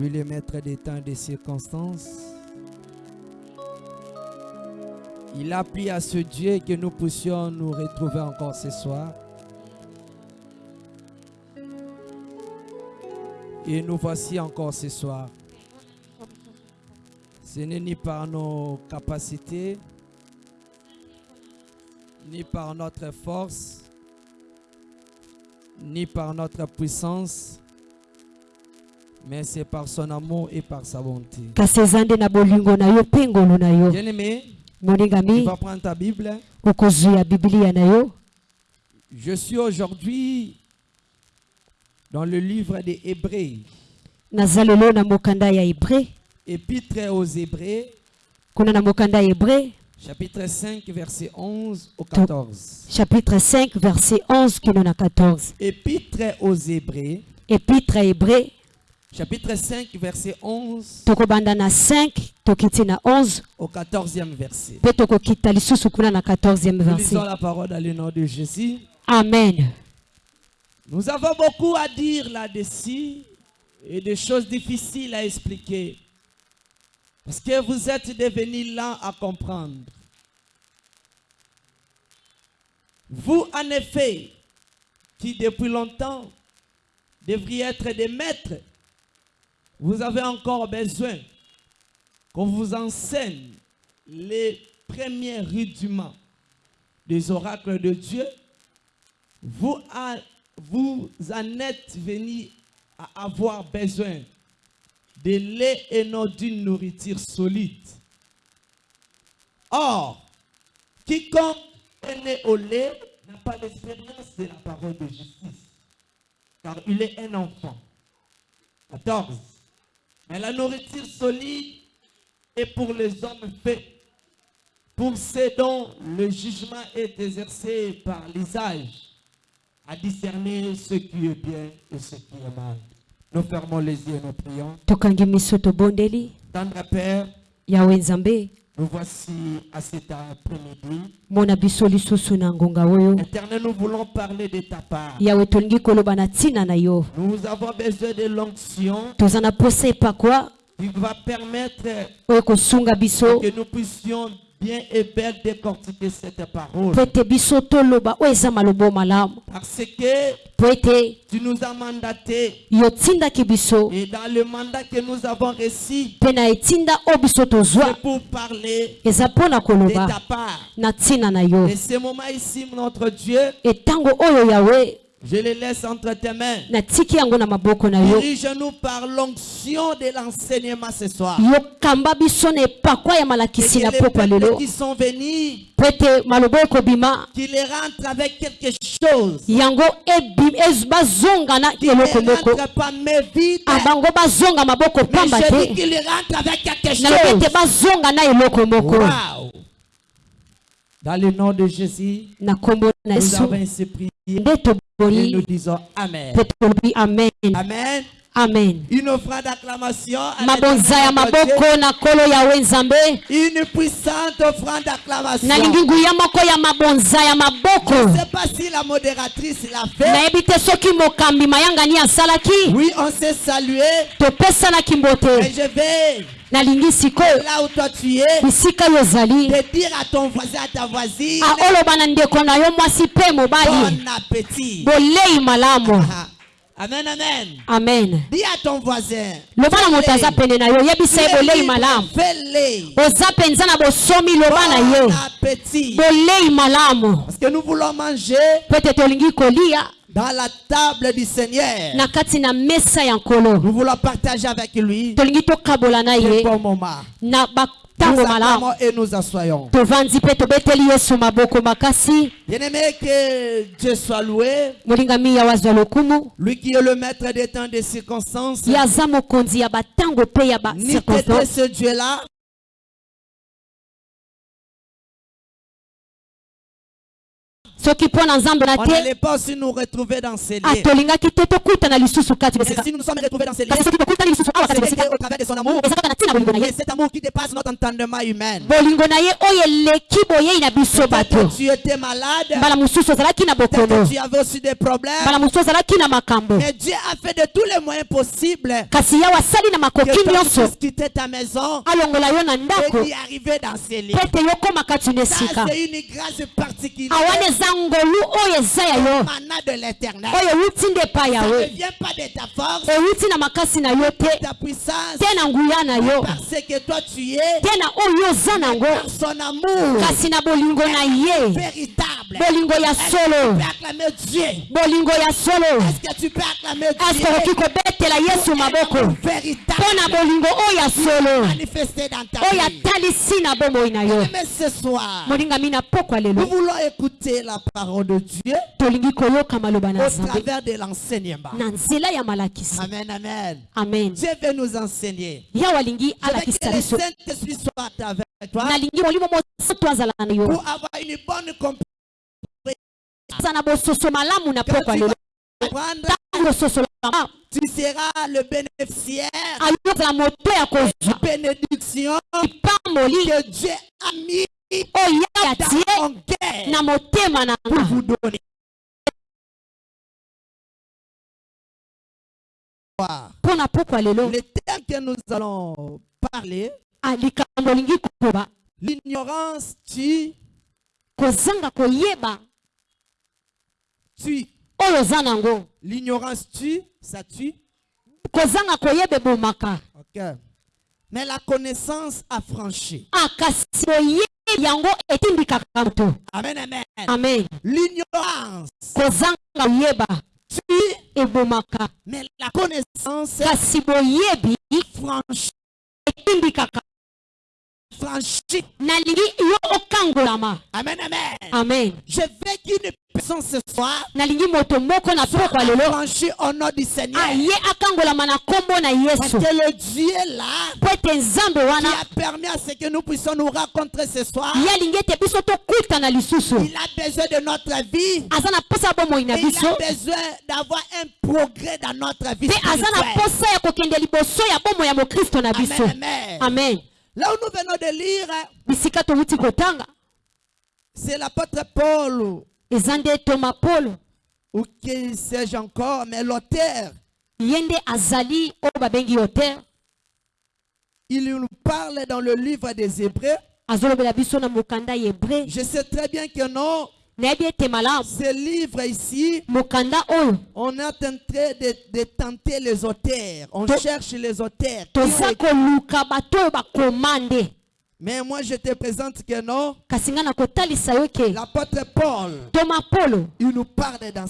Lui, le maître des temps et des circonstances. Il a à ce Dieu que nous puissions nous retrouver encore ce soir. Et nous voici encore ce soir. Ce n'est ni par nos capacités, ni par notre force, ni par notre puissance, mais c'est par son amour et par sa bonté. Bien-aimé, tu vas prendre ta Bible. Je suis aujourd'hui dans le livre des Hébreux, naza lelo na mokanda ya hébreu épître aux Hébreux, kuna na mokanda ya hébreu chapitre 5, verset 11 au 14. chapitre 5 verset 11 kino na 14 Épître aux Hébreux, epitre ya hébreu chapitre 5, verset 11 tokobanda na 5 tokiti na 11 au 14e verset. mpe tokokita lisusu kuna na 14e Nous verset lisons la parole dans le nom de Jésus. amen Nous avons beaucoup à dire là-dessus et des choses difficiles à expliquer. Parce que vous êtes devenus lents à comprendre. Vous, en effet, qui depuis longtemps devriez être des maîtres, vous avez encore besoin qu'on vous enseigne les premiers rudiments des oracles de Dieu vous, en- êtes venus à avoir besoin de lait et non d'une nourriture solide. Or, quiconque est né au lait n'a pas l'expérience de la parole de justice, car il est un enfant. 14. Mais la nourriture solide est pour les hommes faits, pour ceux dont le jugement est exercé par l'usage, à discerner ce qui est bien et ce qui est mal. Nous fermons les yeux et nous prions. Tendre Père, yawe nzambe nous voici à cet après-midi. mona biso lisusu na ngonga oyo Éternel, nous voulons parler de ta part. yawe tolingi koloba na ntina na yo Nous avons besoin de l'onction toza na posa epakwa qui va permettre oyo kosunga biso que nous puissions bien et bien décortiquer cette parole. Parce que tu nous as mandaté et dans le mandat que nous avons reçu, tozwa c'est pour parler de ta part. Et ce moment ici, notre Dieu, yawe je le laisse entre tes mains. Dirige-nous par l'onction de l'enseignement ce soir. Et que les qui sont venus, ekobima qu'ils rentrent avec quelque chose. moko rentrent pas mais vite. Ah, Mais je dis qu'ils rentrent avec quelque chose. Wow. Dans le nom de Jésus, na nkombo na nous avons ainsi prié et nous disons Amen. amen Amen. amen Une offrande d'acclamation. mabonza ya maboko na. Une puissante offrande d'acclamation. nalingi nguya moko ya mabonza ya Je maboko ne sais pas si la modératrice l'a fait. soki mokambi asalaki Oui, on s'est salué. Mais je vais, nalingi sikoyo bisika oyo ozali aoloba na ndeko na yo mwasi mpe mobali. bolei malamu. Amen amen. Amen. Di à ton voisin loba na moto aza pene na yo. Yebisa ye bolei malamu. oza mpenza na bosomi loba na ye bolei malamu. Peut-être olingi kolia. Dans la table du Seigneur. na kati na mesa ya nkolo Nous voulons partager avec lui tolingi tokabola na ce ye bon moment. na Nous malamu et nous assoyons. tovandi mpe tobeteli yesu maboko makasi Bien-aimé, que Dieu soit loué. molingami lokumu Lui qui est le maître des temps des circonstances. ye aza mokonzi ya batango mpe ya Ni ce Dieu-là. Soki mpo na nzambe na on te tokutana lisusu kati Mais besika si nous nous sommes retrouvés dans ces lieux, kasi soki tokutani lisusu awa kati besika c'était au travers de son amour. eza kaka na ntina bolingo na Et ye cet amour qui dépasse notre entendement humain. bolingo na ye oyo eleki boyei na biso bato Peut-être que tu étais malade. mbala mosusu ozalaki na bokono que tu avais aussi des problèmes. mbala mosusu ozalaki na makambo Mais Dieu a fait de tous les moyens possibles kasi yawe asali na makoki nyonso puisses quitter ta maison alongola yo na et ndako d'y arriver dans ces lieux. mpo ete yokóma kati na esika c'est une grâce particulière awana eza na ngolu oyo eza ya yo oyo ewuti nde epai ya yo ewuti na makasi na yo te. te na nguya na yo. Te na oh, oyo oza nango kasi na bolingo na ye. Bolingo ya Est-ce que tu solo. peux acclamer Dieu? Bolingo ya solo. Est-ce que tu peux acclamer ese Dieu? okoki kobetela yesu maboko? mpo na véritable bolingo oyo ya solo. manifesté dans ta oyo vie. atalisi na bomoi na yo. Mais ce soir, molingami na pokwa nous lelo voulons écouter la parole de Dieu tolingi koyoka maloba na au nzambe travers de l'enseignement. na nzela ya malakisi. Amen, amen. amen. Dieu veut nous enseigner. yawe alingi alakisa que le biso. Saint-Esprit soit avec toi nalingi molimo mosantu azala na yo. pour avoir une bonne compréhension. Aza na bososo malamu na Quand pokwa tu lelo seras le bénéficiaire ayozala moto ya kozwa. bénédiction que Dieu a mis oyo na motema na pour vous donner. mpo na pokwa lelo Le thème que nous allons parler, ah, likambo olingi koba l'ignorance tue, kozanga koyeba tue. L'ignorance tue, ça tue. Ok. Mais la connaissance affranchie. ah, Amen, amen. amen L'ignorance tue, mais la connaissance kasi Amen, amen. amen. Je veux qu'une personne ce soir soit affranchie au nom du Seigneur. Parce que le Dieu là qui a permis à ce que nous puissions nous rencontrer ce soir, il a besoin de notre vie. il a besoin d'avoir un progrès dans notre vie. amen Là où nous venons de lire, c'est l'apôtre Paul, ou qui sais-je encore, mais l'auteur, il nous parle dans le livre des Hébreux. Je sais très bien que non, ce livre ici, on est en train de, de tenter les auteurs. On To- cherche les auteurs. Mais moi, je te présente que non, l'apôtre Paul, toma polo il nous parle dans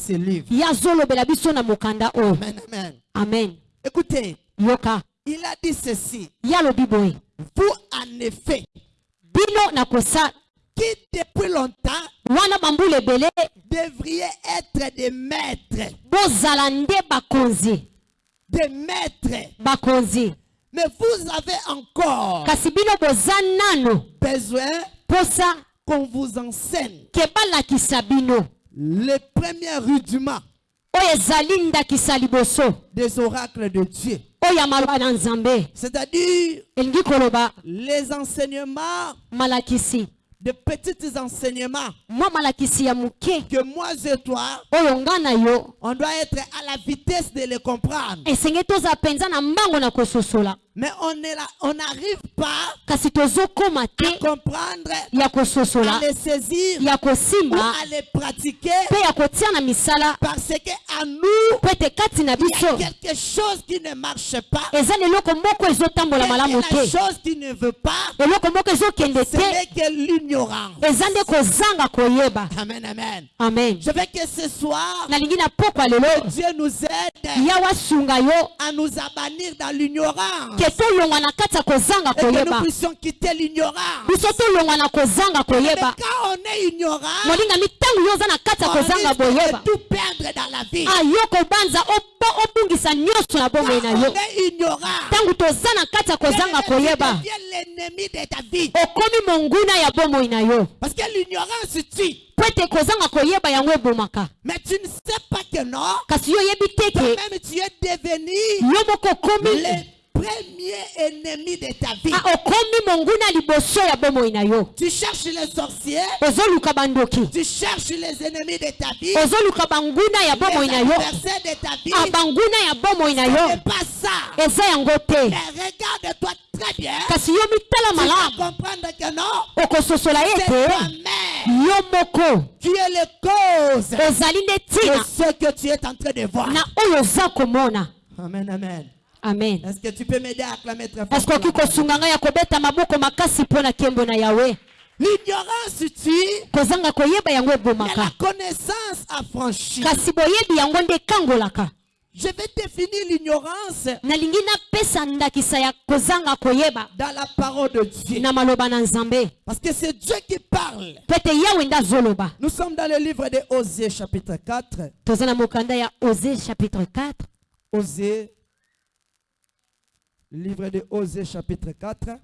mokanda oyo. Amen, amen. amen. Écoutez, yoka. il a dit ceci. Vous, en effet, qui depuis longtemps devriez être des maîtres, des maîtres. Mais vous avez encore besoin qu'on vous enseigne. Les premiers rudiments des oracles de Dieu. C'est-à-dire les enseignements, malakisi de petits enseignements que moi et toi, on doit être à la vitesse de les comprendre. Mais on est là, on n'arrive pas à comprendre, à les saisir ou à les pratiquer. mpe ya nous, il y a quelque chose qui ne marche pas. te chose qui ne veut pas, ce n'est que l'ignorance. Amen, amen. amen Je veux que ce soir, pokwa lelo Dieu nous aide à nous abannir dans l'ignorance. Et que nous puissions quitter l'ignorance. quand on est ignorant, on de tout perdre dans la vie. ayoka obanza obungisa nyonso na bomoi na yo. Ntango toza na kati ya kozanga koyeba. okomi monguna ya bomoi na yo. Po ete kozanga koyeba yango ebomaka. Kasi yo oyebi teke yo moko okomi premier ennemi de ta vie. Ah, okomi monguna liboso ya bomoi na yo Tu cherches les sorciers. ozoluka bandoki Tu cherches les ennemis de ta vie. ozoluka banguna ya bomoi Les na yo adversaires de ta vie. Ah, banguna ya bomoi na Ce yo eza yango te Mais regarde-toi très bien. kasi yo mitala Tu vas malamu comprendre que non. okososola ye te toi-même yo moko qui est le cause ozali nde de ntina ce que tu es en train de voir. na oyo oza komona Amen, amen. Amen Est-ce que tu peux m'aider à acclamer très fort? parceke okoki kosunga ngai ya kobeta maboko makasi mpo na nkembo na yawe? L'ignorance tue, kozanga koyeba yango ebomaka la connaissance affranchit. kasi boyebi yango nde ekangolaka Je vais définir l'ignorance dans la parole de Dieu. Parce que c'est Dieu qui parle. Nous sommes dans le livre de Osée chapitre 4. toza na mokanda ya ose chapitre 4 Osée, livre de Osée chapitre 4,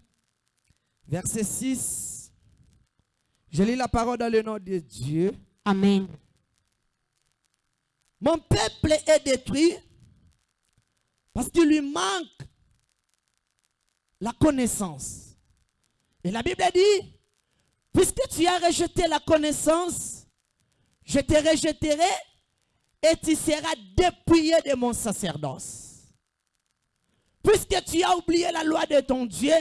verset 6. Je lis la parole dans le nom de Dieu. amen Mon peuple est détruit parce qu'il lui manque la connaissance. Et la Bible dit, puisque tu as rejeté la connaissance, je te rejetterai et tu seras dépouillé de mon sacerdoce. Puisque tu as oublié la loi de ton Dieu,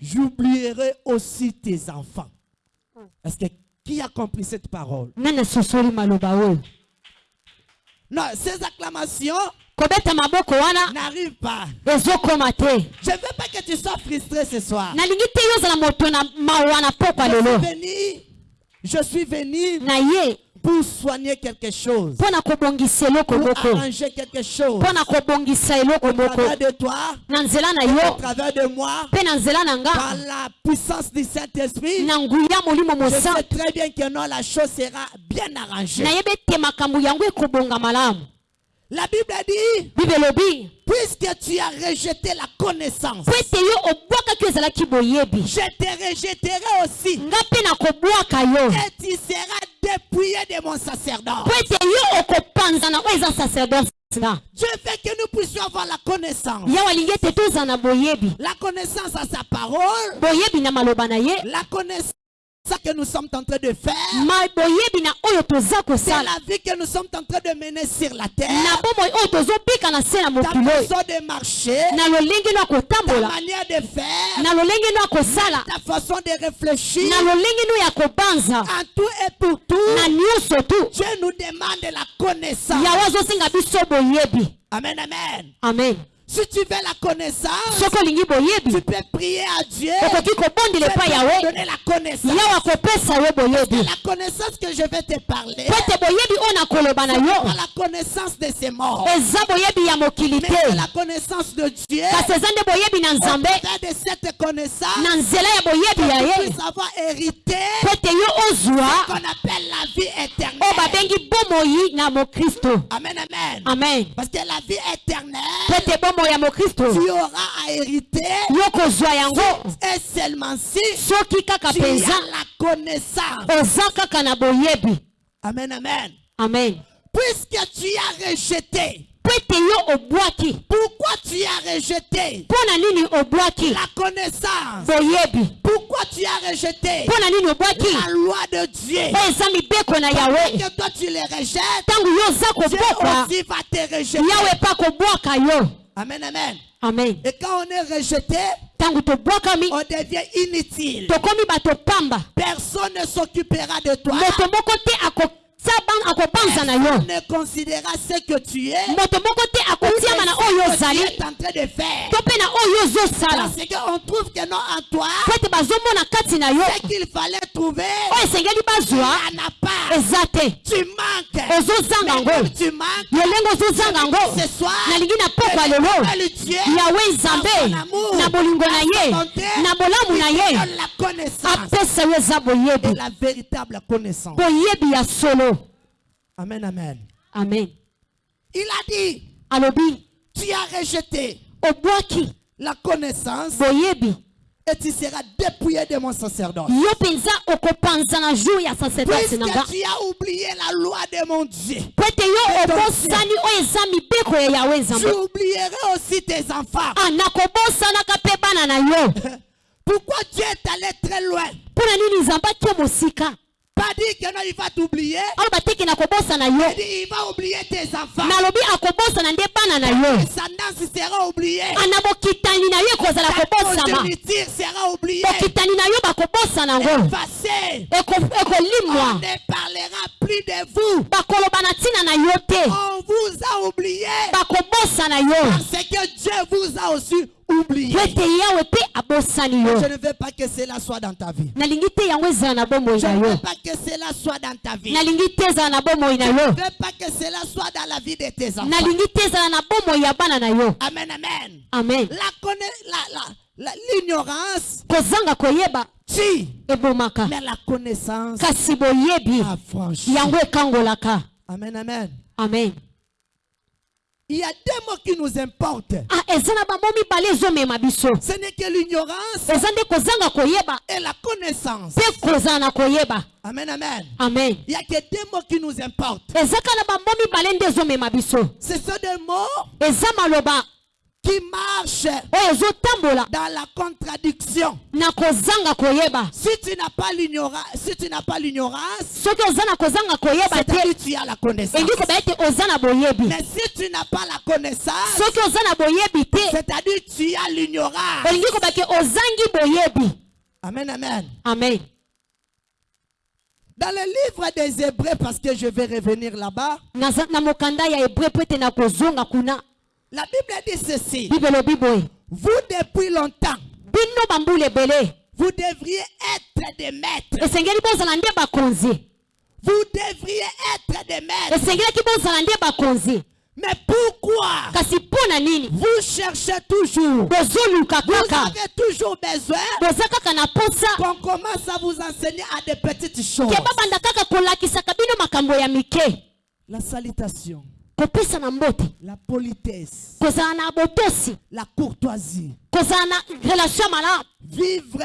j'oublierai aussi tes enfants. Est-ce que qui a compris cette parole? Non, ces acclamations n'arrivent pas. Je ne veux pas que tu sois frustré ce soir. Je suis venu, je suis venu pour soigner quelque chose, pour arranger quelque chose. Au travers de toi, au travers de moi, par la puissance du Saint-Esprit, je sais très bien que non, la chose sera bien arrangée. La Bible dit, bible puisque tu as rejeté la connaissance, je te rejetterai aussi. et tu seras dépouillé de mon sacerdoce. Dieu fait que nous puissions avoir la connaissance. La connaissance à sa parole, la connaissance que nous sommes en train de faire, c'est la vie que nous sommes en train de mener sur la terre, ta façon de marcher, ta manière de faire, ta façon de réfléchir, en tout et pour tout, Dieu nous demande la connaissance. Amen, amen. amen Si tu veux la connaissance, tu peux prier à Dieu. yawe te donner la connaissance. La connaissance que je vais te parler, pas la connaissance de ces morts, mais c'est la connaissance de Dieu. kasi eza nde boyebi na Au nzambe travers de cette connaissance, tu puisses avoir hérité ozwa. qu'on appelle la vie éternelle. Amen, amen. amen. Parce que la vie éternelle, tu auras à hériter et seulement si tu as la connaissance. Amen, amen. amen. Puisque tu as rejeté, pourquoi tu as rejeté la connaissance? Pourquoi tu as rejeté la loi de Dieu? Que toi tu les rejettes, Dieu aussi va te rejeter. Amen, amen. amen Et quand on est rejeté, on devient inutile. pamba Personne ne s'occupera de toi. Personne ne considérera ce que tu es. ce que tu es en train de faire. Parce qu'on trouve que non en toi, ce qu'il fallait trouver, pas. te. Tu manques. Mais tu manques, ce soir, le Dieu nzambe na bolingo na ye. na bolamu na ye. donne la connaissance. Apesa yo eza et boyebi la véritable connaissance. boyebi ya solo Amen, amen. amen. Il a dit, alobi tu as rejeté obwaki la connaissance boyebi et tu seras dépouillé de mon sacerdoce. Puisque tu as oublié la loi de mon Dieu, tu oublieras aussi tes enfants. Ah, Pourquoi Dieu est allé très loin? Pas dit que non, il va t'oublier. Il dit, il va oublier tes enfants. nalobi akobosana nde bana na yo descendance sera oubliée. bokitani na yo ekozala Ta kobosama progéniture sera oubliée. bokitani na yo bakobosana yango Effacée. Eko- On ne parlera plus de vous. bakoloba na ntina na yo te On vous a oublié. bakobosana yo Parce que Dieu vous a aussi oublié. Je ne veux pas que cela soit dans ta vie. Je ne veux pas que cela soit dans ta vie. Je ne veux pas que cela soit dans la vie de tes enfants. Amen, amen. amen La L'ignorance kozanga koyeba ebomaka mais la connaissance kasi boyebi affranchit. yango ekangolaka Amen, amen. amen Il y a deux mots qui nous importent. ah Ce n'est que l'ignorance et la connaissance. Amen, amen. amen Il n'y a que deux mots qui nous importent. Ce sont des mots qui oyo ezotambola dans la contradiction. Si tu n'as pas l'ignorance, si tu n'as pas l'ignorance, c'est-à-dire tu as la connaissance. Mais si tu n'as pas la connaissance, c'est-à-dire tu as l'ignorance. Amen, amen. amen Dans le livre des Hébreux, parce que je vais revenir là-bas, La Bible dit ceci. Vous, depuis longtemps, vous devriez être des maîtres. Vous devriez être des maîtres. Mais pourquoi? Vous cherchez toujours. Vous avez toujours besoin. Qu'on commence à vous enseigner à des petites choses. La salutation, mbote. La politesse, kozala na botosi. La courtoisie. kozala na relation ya malamu Vivre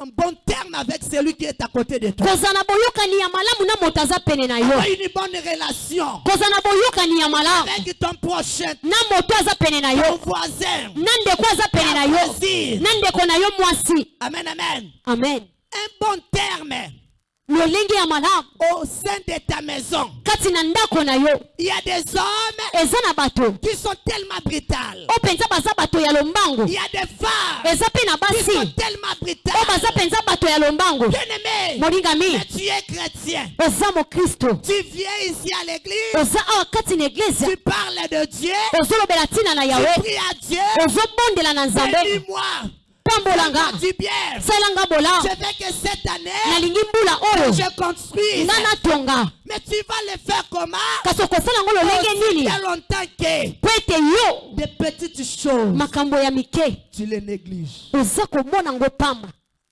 en bon terme avec celui qui est à côté de toi. kozala na boyokani ya malamu na moto aza pene na yo. Avoir une bonne relation. Kozala na boyokani ya malamu avec ton prochain, na moto aza pene na ton voisin. na ndeko aza pene na yo. Voisine. na ndeko na yo mwasi. Amen, amen. amen. Un bon terme lolenge ya malamu au sein de ta maison. kati na ndako na yo Il y a des hommes eza na bato qui sont tellement brutales. oyo mpenza baza bato ya lombango. Il y a des femmes eza mpe na qui sont basi tellement oyo baza brutales. mpenza bato ya lombango. Bien-aimé, molingami mais tu es chrétien. oza mokristo Tu viens ici à l'église, oza awa kati na eglize tu parles de Dieu, ozolobela ntina na tu yawe pries à Dieu. ozobondela na nzambe. Bénis-moi, salanga bola Je veux que cette année, nalingi mbula oyo. je nga natonga. Mais tu vas le faire comment? Kasi okosala yango lolenge Aussi nini? bien longtemps que po ete yo. des petites choses, makambo ya mike. Tu les négliges. oza komona yango pamba.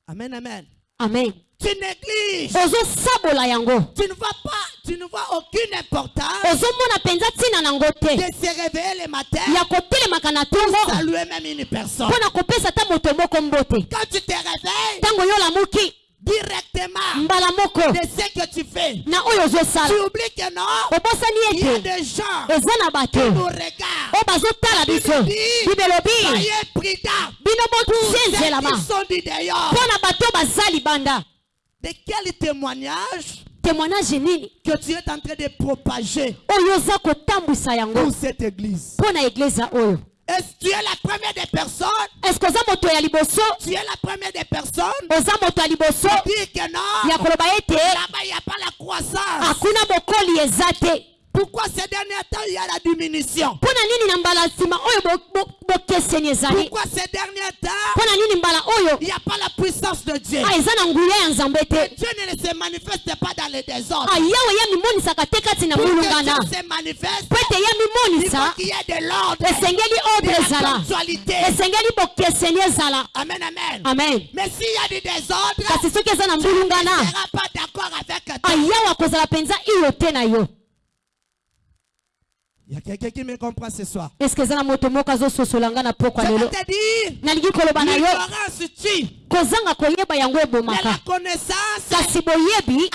Amen, amen. amen Tu négliges. ozosabola yango. Tu ne vois pas, tu ne vois aucune importance. Ozomona mpenza ntina nango te. De se réveiller le matin, ya kotelemaka na ntongo saluer même une personne. mpo na kopesa ata moto moko mbote Quand tu te réveilles, ntango yo olamuki directement mbala moko. de ce que tu fais, na oyo tu oublies que non, obosani il y a ete des gens eza na bato. qui nous regardent. oyo bazotala biso. bible elobi Soyez prudents. bino botienzelama mpo na bato oyo baza libanda De quel témoignage témoignage nini que tu es en train de propager oyo oza kotambwisa yango pour cette église? Mpo na eglize oyo. Est-ce que tu es la première des personnes? Moto ya liboso? Tu es la première des personnes? Oza moto ya liboso? Dis que non. ya koloba ete? Là-bas, il n'y a pas la croissance. akuna bokoli eza te Pourquoi ces derniers temps, il y a la diminution mpo na nini na mbala nsima oyo bo- bo- bokeseni ezali Pourquoi ces derniers temps, mpo na nini mbala oyo il n'y a pas la puissance de Dieu ah, eza na nguya ya nzambe te Dieu ne se manifeste pas dans le désordre. Ah, yawe yamimonisaka te kati na manifeste, mpo ete il faut yamimonisa qu'il y ait de l'ordre, esengeli ordre la ezala esengeli bokeseni ezala Amen, amen. amen Mais s'il y a du désordre, kasi soki eza na mbulungana ayawe akozala mpenza iyo te na yo Il y a quelqu'un qui me comprend ce soir. Je vais lelo te dire, l'ignorance tue, kozanga koyeba yango ebomaka la connaissance kasi boyebi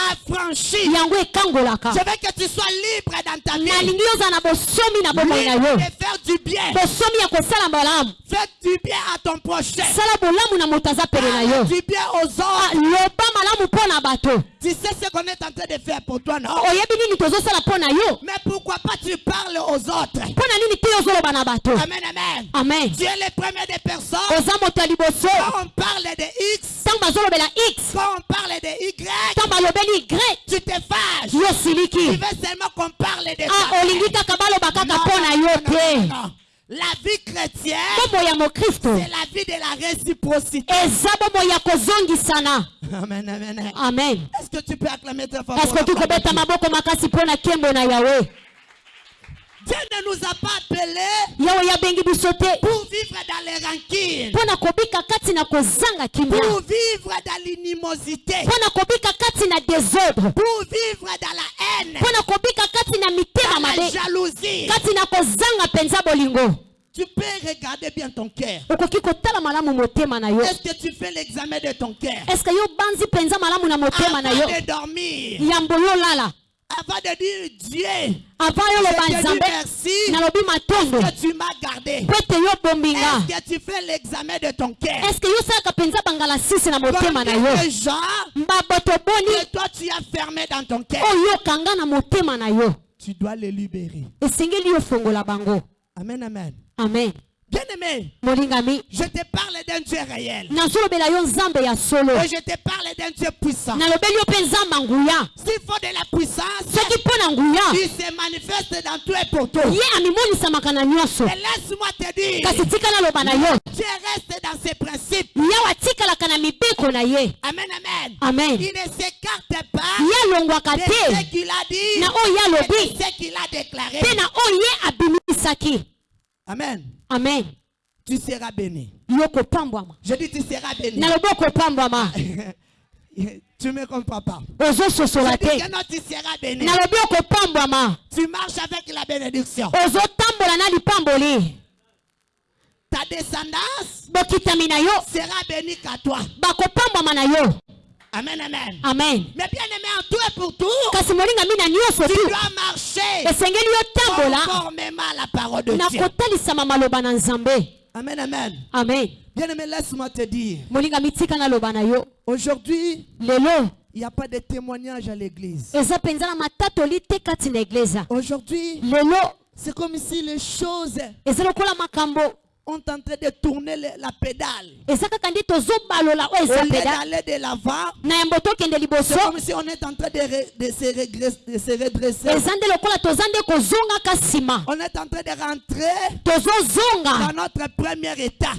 yango ekangolaka Je veux que tu sois libre dans ta vie. nalingi ozala na bosomi na bomoi na yo de faire du bien. bosomi ya kosala malamu Fais du bien à ton prochain. sala bolamu na moto aza pene na yo du bien aux Ah, autres. loba malamu mpo na bato Tu sais ce qu'on est en train de faire pour toi, non? Mais pourquoi pas tu parles aux autres? Amen, amen. amen Tu es le premier des personnes. oza Quand on parle de X, quand on parle de Y, tu te fâches. Tu veux seulement qu'on parle de ah ça. non. La vie chrétienne, c'est la vie de la réciprocité. Amen, amen, amen. amen Est-ce que tu peux acclamer eske pour la okoki part de kobeta Dieu? maboko makasi mpo na nkembo na yawe Dieu ne nous a pas appelés pour vivre dans les kimia. Pour vivre dans l'inimosité, pour vivre dans la haine, dans la jalousie. Tu peux regarder bien ton cœur. Est-ce que tu fais l'examen de ton cœur? Eske yo banzi mpenza malamu na motema na yo? Avant de dormir, avant de dire Dieu, avant loba nzambe merci. Nalobi que tu m'as gardé? mpo ete yo bombinga Est-ce que tu fais l'examen de ton cœur? Eske yo salaka mpenza bangala sisi na motema na Combien yo de gens mbaboto boni que toi tu as fermé dans ton cœur. Oyo okanga na motema na yo Tu dois les libérer. esengeli yo fongola bango. Amen, amen. amen Bien aimé, molingami je te parle d'un Dieu réel. Et je te parle d'un Dieu puissant. S'il faut de la puissance, il se manifeste dans tout et pour tout. Et laisse-moi te dire, Dieu reste dans ses principes. Amen, amen. amen Il ne s'écarte pas de ce qu'il a dit et de ce qu'il a déclaré. Amen. amen Tu seras béni. Je dis tu seras béni. tu me comprends pas. Je dis te que non, tu seras béni. Tu marches avec la bénédiction. Ta descendance sera bénie qu'à toi. Na Amen, amen. amen Mais bien aimé, en tout et pour tout, kasi molingami na nyonso tu tu dois marcher esengeli yo tambola conformément à la parole de na Dieu. kotalisama maloba na nzambe Amen, amen. amen Bien aimé, laisse-moi te dire. molingami tika naloba na yo Aujourd'hui, lelo il n'y a pas de témoignage à l'église. eza mpenza na matatoli te kati na Aujourd'hui, lelo c'est comme si les choses eza lokola makambo ont en train de tourner la pédale. Au lieu peda d'aller de l'avant, c'est comme si on est en train de, re- de se, regre- de se redresser. On est en train de rentrer dans notre premier état.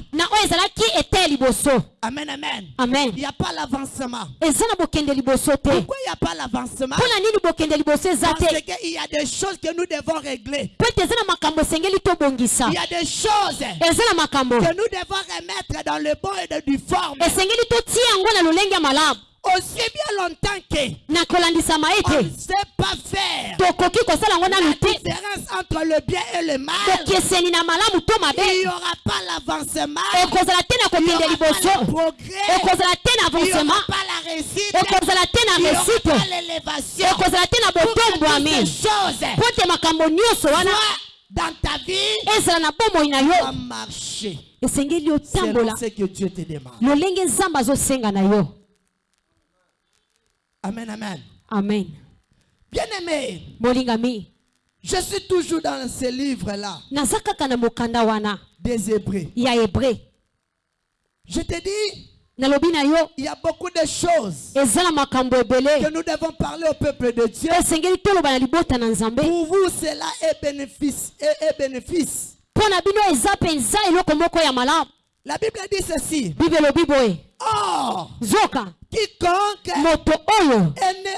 liboso Amen, amen. amen Il n'y a pas l'avancement. Pourquoi il n'y a pas l'avancement? Parce qu'il y a des choses que nous devons régler. Il y a des choses eza na makambo. Que nous devons remettre dans le bon et du forme. esengeli totia yango na lolenge ya malamu. Aussi bien longtemps que na kolandisama on ete ne sait pas faire. Tokoki kosala yango la nanu te différence entre le bien et le mal, bokeseni na malamu to il mabe n'y aura pas l'avancement, ekozala te na il kokende liboso. ekozala te na il avancement. réussite, ekozala te il na l'élévation. ekozala te na botombwami mpo te makambo nyonso wana dans ta vie, va marcher. esengeli otambola ce que Dieu te demande. lolenge nzambe azosenga na yo Amen, amen. amen Bien aimé, molingami je suis toujours dans ce livre-là naza kaka na mokanda wana des Hébreux. ya Je te dis, nalobi na yo il y a beaucoup de choses eza na makambo ebele que nous devons parler au peuple de Dieu. esengeli toloba na libota na nzambe Pour vous, cela est bénéfice. Est, est bénéfice. mpo na bino eza mpenza eloko moko ya malamu La Bible dit ceci. bible elobi boye Or, zoka quiconque moto oyo est né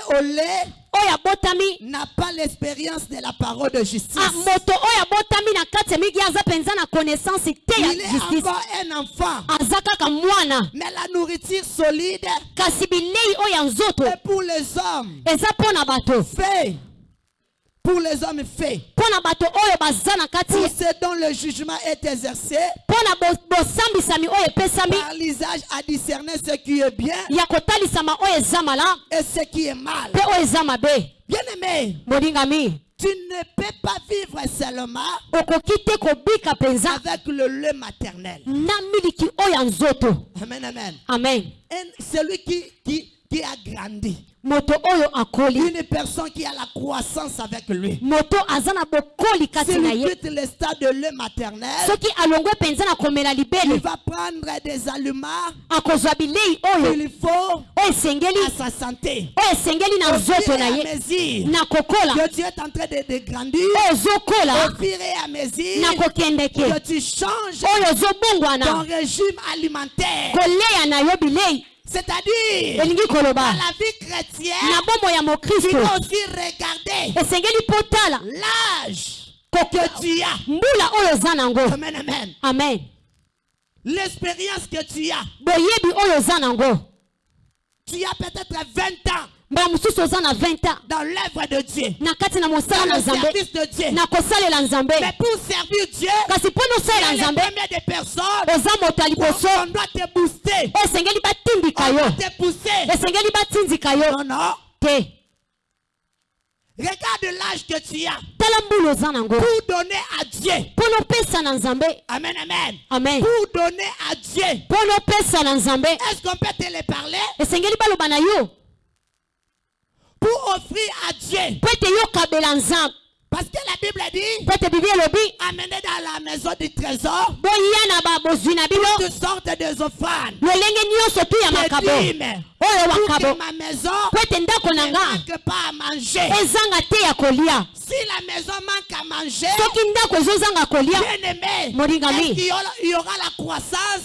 n'a pas l'expérience de la parole de justice. Il est encore un enfant. Mais la nourriture solide est pour les hommes. Fait pour les hommes faits, pour ce dont le jugement est exercé, epesami par l'usage à discerner ce qui est bien malamu et ce qui est mal. Bien-aimé, tu ne peux pas vivre seulement avec le lait maternel. Amen, amen. amen. Et celui qui, qui, qui a grandi, moto oyo akoli. Une personne qui a la croissance avec lui, moto aza na bokoli kati na s'il ye. quitte le stade de lait maternel, soki alongwe mpenza na komela il va prendre des aliments akozwa bilei oyo qu'il faut oyo à sa santé. oyo na nzoto na ye. mesure. Na kokola. Que tu es en train de, de grandir, oyo au fur et à mesure. Na kokendeke. Que tu changes oyo ton régime alimentaire, koleya na yo bilei c'est-à-dire dans la vie chrétienne, tu dois aussi regarder l'âge que tu as. Amen, amen. amen. L'expérience que tu as. Tu as peut-être 20 ans mbala mosusu oza na 20 ans dans l'œuvre de Dieu, dans na le service de Dieu. Mais pour servir Dieu, kasi mpo tu nosalela es le nzambe premier des personnes. On doit te booster. batindika On doit te pousser. Non, non. te Regarde l'âge que tu as pour donner à Dieu. Amen, amen. amen Pour donner à Dieu. Est-ce qu'on peut te le parler? esengeli baloba na yo Pour offrir à Dieu. Parce que la Bible dit, amenez dans la maison du trésor toutes sortes des offrandes. Des dîmes. Oyo maison mpo ete ndako na ne nga. manque pas à manger. ezanga te ya kolia. Si la maison manque à manger, qu'il y aura, il y aura la croissance,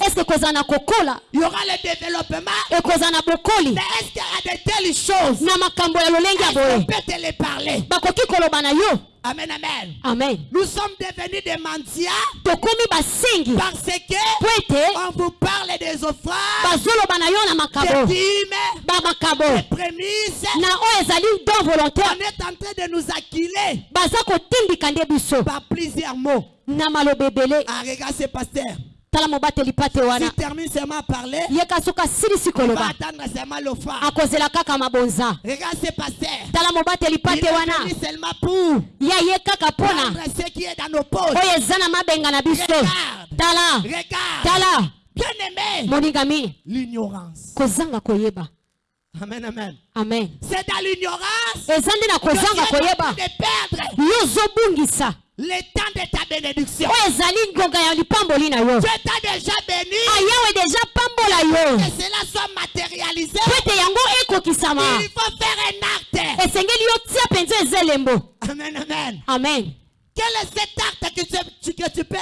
il y aura le développement, mais est-ce qu'il y a de telles choses? Est-ce qu'on peut te les parler? Amen, amen. amen. Nous sommes devenus des mendiants parce que on vous parle des offrandes, des dîmes, prémices. na oyo ezali don volontaire On est en train de nous acquiler baza kotindika nde biso par plusieurs mots. na maloba ebele Ah, regarde ce pasteur. tala mobateli pate wana S'il termine seulement à parler, yeka soki asilisi koloba akozela kaka mabonza Regarde ce pasteur. tala mobateli pate wana venu seulement pour ya ye kaka mpona prendre ce qui est dans nos poches. oyo eza na mabenga na biso Regarde. tala Regarde. tala Bien aimé. moningami L'ignorance. kozanga koyeba Amen, amen. amen C'est dans l'ignorance eza nde na que tu es kozanga koyeba yo ozobungisa le temps de ta bénédiction. oyo ezali ngonga ya lipamboli na yo ayawe deja pambola yo Que cela soit matérialisé. po ete yango ekokisama Il faut faire un acte. esengeli yo tia mpenza eza elembo Amen, amen. amen Quel est cet acte que tu, tu- que tu peux,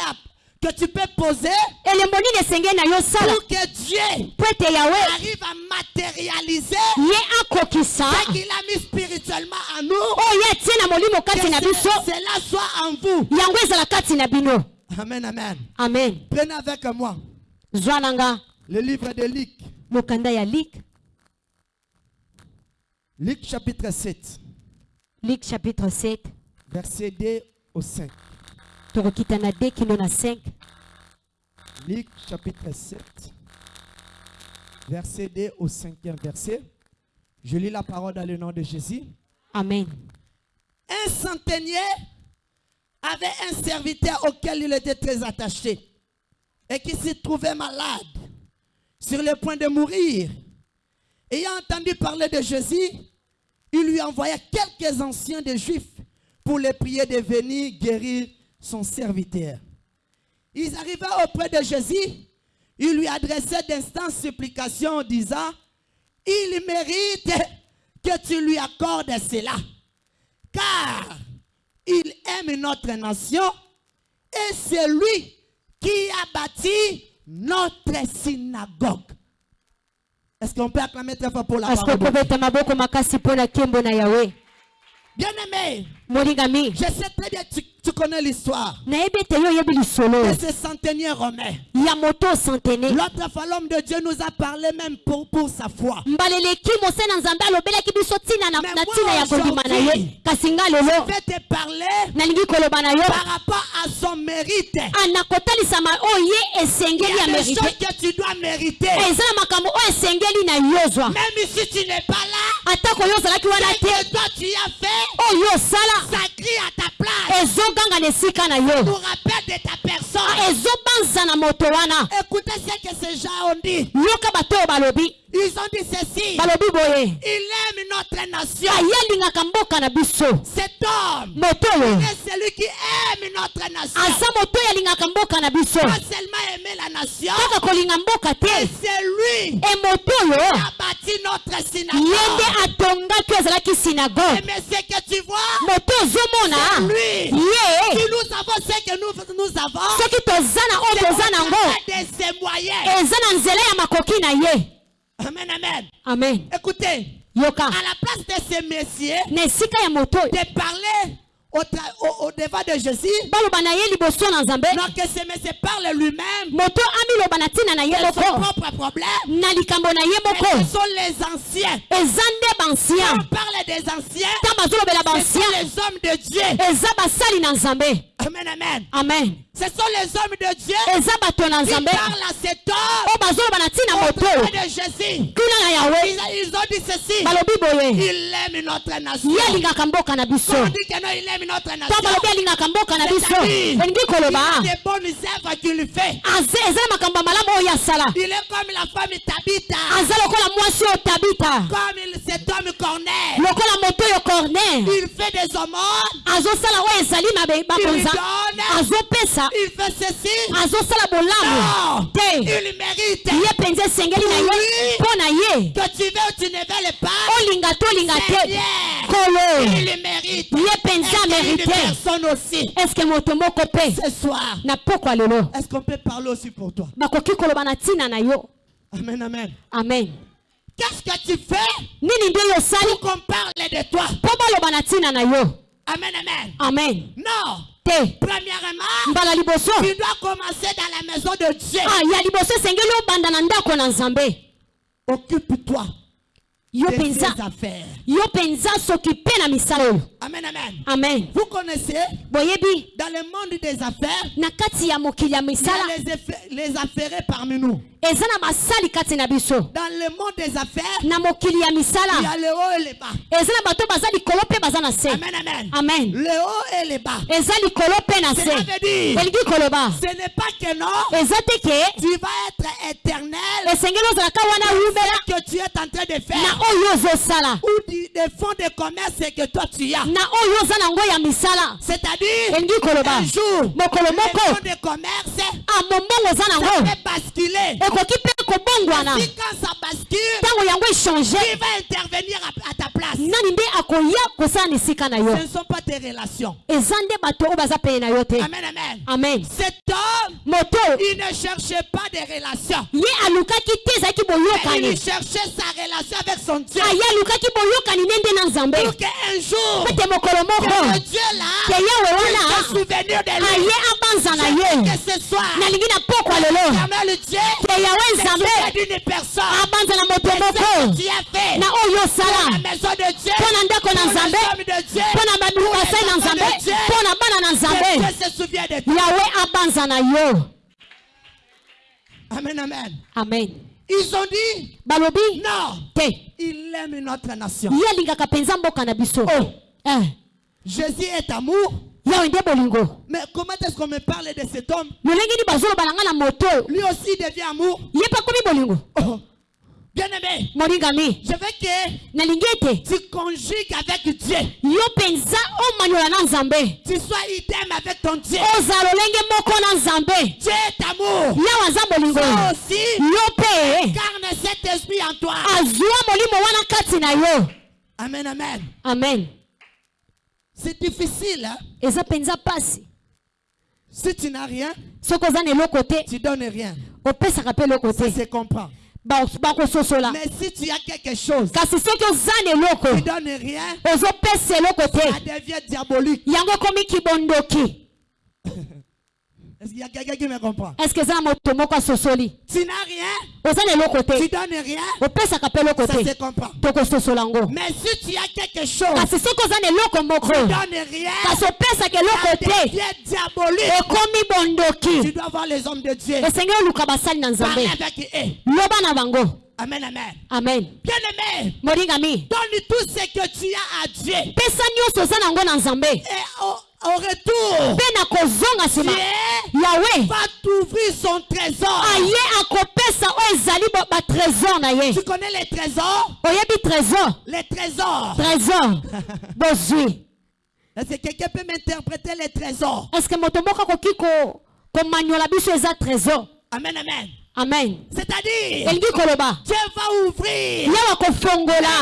que tu peux poser na yo sala. pour que Dieu po ete yawe arrive à matérialiser ye akokisa ce qu'il a mis spirituellement en nous? oyo ye atie na molimo Que kati na biso. ce- cela soit en vous. yango ezala kati na bino. Amen, amen. amen. Prenez avec moi. Zwa na nga le livre de Luc, mokanda ya lik Luc chapitre 7, lik chapitre 7 verset 2 au 5. Tokokita na 2 kino na 5 Luc chapitre 7, verset 2 au 5e verset. Je lis la parole dans le nom de Jésus. amen Un centenier avait un serviteur auquel il était très attaché et qui se trouvait malade, sur le point de mourir. Ayant entendu parler de Jésus, il lui envoya quelques anciens des Juifs pour les prier de venir guérir son serviteur. Ils arrivaient auprès de Jésus, ils lui adressaient d'instances supplications en disant, il mérite que tu lui accordes cela car il aime notre nation et c'est lui qui a bâti notre synagogue. Est-ce qu'on peut acclamer très fort pour la parole de Dieu? Je sais très bien que tu, tu connais l'histoire. De ce romain. centene L'autre fois, l'homme de Dieu nous a parlé même pour, pour sa foi. Mais moi, Je vais te parler par rapport à son mérite. oyo ye Il esengeli y ya a des merite choses que tu dois mériter. na yozwa Même si tu n'es pas là, ce que toi tu as fait, ezogangana esika na yo. Ah, ezobanza na moto wana. Yoka bato oyo balobi. Ils ont dit ceci. balobi boye. Il aime notre nation. aye alingaka mboka na biso. Cet homme moto oyo est celui qui aime notre nation. aza moto oyo alingaka mboka na biso. Pas seulement aimer la nation, kaka kolinga mboka te. c'est lui e moto oyo qui a bâti notre ye synagogue. nde atongaki azalaki synagogue. Mais ce que tu vois, moto ozomona. Lui. ye. Si nous avons ce que nous, nous avons, soki toza na oyo toza nango eza na nzela ya makoki na ye Amen, amen. amen. Écoutez, yoka. à la place de moto oyo de parler au, tra- au, au devant de Jésus, baloba na ye liboso na nzambe. Donc que ce monsieur parle lui-même. Moto amiloba na ntina na ye moko. propre problème? na likambo na ye moko. Ce sont les anciens. eza nde Quand bansien on parle des anciens, ntango bazolobela ce sont bansien les hommes de Dieu. eza basali na nzambe. Amen, amen. amen. Ce sont les hommes de Dieu eza bato na qui nzambe. parlent à cet homme. Oyo bazoloba na ntina moto. de Jésus. kuna na yawe Ils, ont dit ceci. balobi boye. Il aime notre nation. ye alingaka mboka na biso. Dit que non, il aime notre nation. ntango balobi alingaka mboka na biso. elingi koloba. Eza na makambo ya malamu oyo asala aza lokola mwasi oyo tabita lokola moto oyo corner. Azosala oyo ezali mabe- bakonza. azopesa. Il fait ceci. azosala bolamu. Te. Ye mpenza esengeli na ye. Mpo na ye. Que tu veux ou tu ne veux le pas. olinga to olinga te. kolo. Il le mérite. ye mpenza Personne aussi. eske moto moko mpe Ce soir. na pokwa lelo Est-ce qu'on peut parler aussi pour toi? bakoki koloba na ntina na yo Amen, amen. amen Qu'est-ce que tu fais? Nini yo pour qu'on parle de toi? mpo baloba na ntina na yo Amen, amen. amen Non. te Premièrement, mbala liboso tu dois commencer dans la maison de Dieu. ah, ya liboso esengeli obanda na ndako na nzambe Occupe-toi yo mpenza affaires. yo mpenza soki mpe na misala oyo. Amen, amen. amen. Vous connaissez, boyebi dans le monde des affaires, na kati ya mokili ya misala les, affa- les affairés parmi nous. eza na basali kati na biso. Dans le monde des affaires, na mokili ya il y misala a le haut et le bas. eza na bato baza likolo mpe baza na se. Amen, amen. amen. Le haut et le bas. eza likolo mpe na Cela se veut dire, elingi koloba. ce n'est pas que non, eza te ke tu vas être éternel, esengeli ozalaka wana wumela. que tu es en train de na faire, oyo ozosala. Des fonds de commerce que toi tu as. na oyo oza nango ya misala. C'est-à-dire, elingi koloba. un jour, mokolo moko. fonds de commerce, ah mombongo oza nango basculer. ekoki mpe kobongwana. Quand ça bascule, ntango yango echange qui va intervenir à, ta place? Nani nde akoya kosala na esika na yo? Ce ne sont pas tes relations. eza nde bato oyo baza pene na yo te. Amen, amen. amen. Cet homme, moto. il ne cherchait pas des relations. ye alukaki te ezalaki Mais il boyokani cherchait sa relation avec son Dieu. aye alukaki boyokani nde nde na nzambe. Pour qu'un jour, ete mokolo que moko le Dieu là, ke yawe puisse se wana souvenir de lui. aye abanza na ye Que ce soir, nalingi na pokwa lelo ke yawe nzambe. abanza na moto moko. na oyo osala mpo na ndako na nzambe. mpo na babasai na nzambe. mpo na bana na nzambe. Yawe abanza na yo. Amen, amen. amen. Ils ont dit, balobi? non, te. Il aime notre nation. ye alingaka mpenza mboka na biso. Oh. Eh, Jésus est amour. Mais comment est-ce qu'on me parle de cet homme? Lui aussi devient amour. Oh. Bien-aimé, je veux que tu conjugues avec Dieu. Tu sois idem avec ton Dieu. Dieu est amour. Toi aussi, incarne cet esprit en toi. Amen, amen. amen C'est difficile. Hein? eza mpenza mpasi Si tu n'as rien, soki oza na eloko te tu donnes rien. opesaka mpe eloko Ça te se comprend. ba- bakososola Mais si tu as quelque chose, kasi soki oza na eloko tu donnes rien, ozopesa eloko te ça devient diabolique. yango ekomi kibondoki Est-ce qu'il y a quelqu'un qui me comprend? Estce eza na moto moko asosoli Tu n'as rien, oza na eloko tu donnes rien, opesaka mpe eloko ça se comprend. tokososola yango Mais si tu as quelque chose, kasi soki oza na eloko moko tu donnes rien, kasi opesaka eloko ça te devient diabolique. ekomi Tu bondoki. dois voir les hommes de Dieu. esengeli oluka basali na nzambe Parler avec eux. loba na bango. Amen, amen. amen. Bien-aimé, molingami donne tout ce que tu as à Dieu. pesa nyonso oza nango na nzambe Et au, au retour, mpe na kozonga nsima yawe. va t'ouvrir son trésor. aye akopesa oyo ezali batrésor na ye. Tu connais les trésors? Oyebi trésor. Les trésors. trésor. Bozwi. Est-ce que quelqu'un peut m'interpréter les trésors? Estce moto moko akoki ko- komanyola biso eza trésor? Amen, amen. Amen C'est-à-dire, Dieu va ouvrir.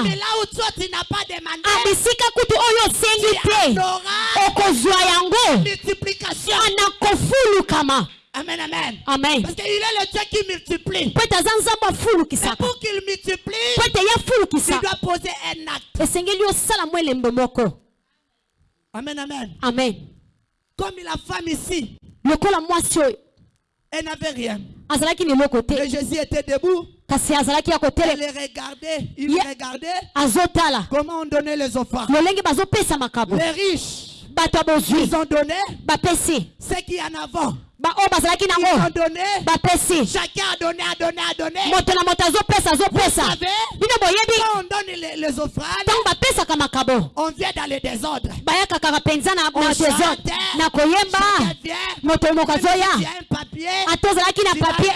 Mais là où toi, tu n'as pas demandé, a bisika kutu oyo osengi tu te auras okozwa yango multiplication. Amen, amen. amen Parce qu'il est le Dieu qui multiplie. afulukisaka pour qu'il multiplie, afulukisa dois poser un acte. Amen, amen. amen Comme la femme ici, oyo elle n'avait rien. Et Jésus était debout. kasi azalaki ya Elle kotelema les regardait. Il comment on donnait les offrandes? lolenge bazopesa makabo Les riches, bato ya bozwi. ils ont donné bapesi baoyo bazalaki nango. Bapesi moto na moto azopesa azopesa bino boyebi. ntango bapesaka makabo. bayaka kaka mpenza na désordre na koyemba. Moto moko azoya. ata ozalaki na papier.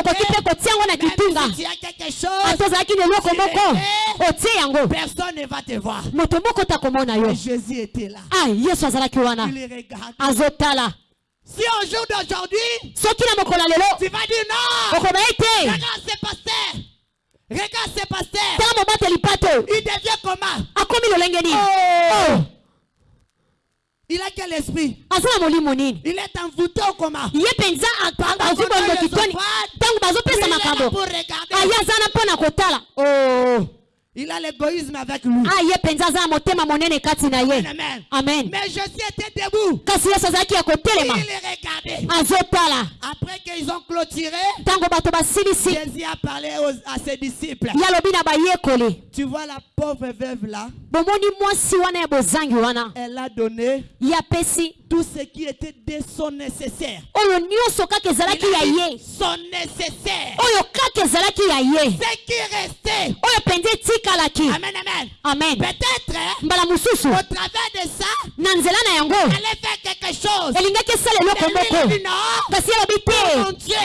okoki mpe kotia yango na kitunga. ata ozalaki na eloko moko. otie yango. Moto moko takomona yo. Ah yesu azalaki wana. Azotala. Si au jour d'aujourd'hui, tu vas dire non, regarde ce pasteur. Regarde ce pasteur. Il devient comment? Oh. Oh, Il a quel esprit? Il est envoûté ou comment? Ye mpenza azwi bondoki toni ntango bazopesa Il est là makambo pour regarder. aye aza na mpo na kotala Oh. Il a l'égoïsme avec lui. ah na ye Amen. amen Mais Jésus était debout. Il les regardait. Après qu'ils ont clôturé, Jésus a parlé aux- à ses disciples. Tu vois la pauvre veuve là, elle a donné tout ce qui était de son nécessaire. Il a dit son nécessaire. Ce qui restait. Amen, amen. amen Peut-être, au travers de ça, elle allait faire quelque chose. Mais lui, non. kasi ye alobi Mon Dieu,